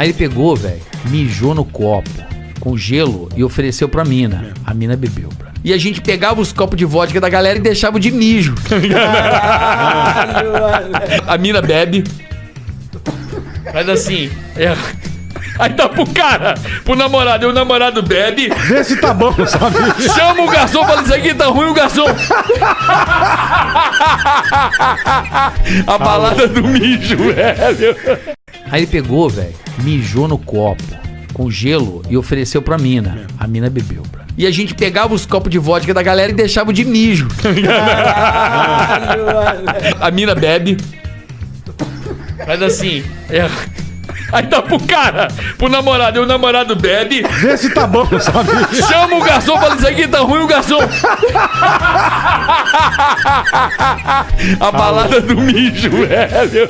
Aí ele pegou, velho, mijou no copo com gelo e ofereceu pra mina. A mina bebeu, bro. E a gente pegava os copos de vodka da galera e deixava de mijo. a mina bebe. Faz assim. É. Aí dá pro cara, pro namorado, e o namorado bebe, Vê se tá bom, sabe? chama o garçom, fala isso aqui tá ruim, o garçom. A balada do mijo, velho. Aí ele pegou, velho, mijou no copo com gelo e ofereceu pra mina. A mina bebeu, bro. E a gente pegava os copos de vodka da galera e deixava de mijo. A mina bebe. Faz assim. É. Aí dá pro cara, pro namorado, e o namorado bebe, Vê se tá bom, sabe? chama o garçom, fala isso aqui tá ruim, o garçom. A balada do mijo, velho.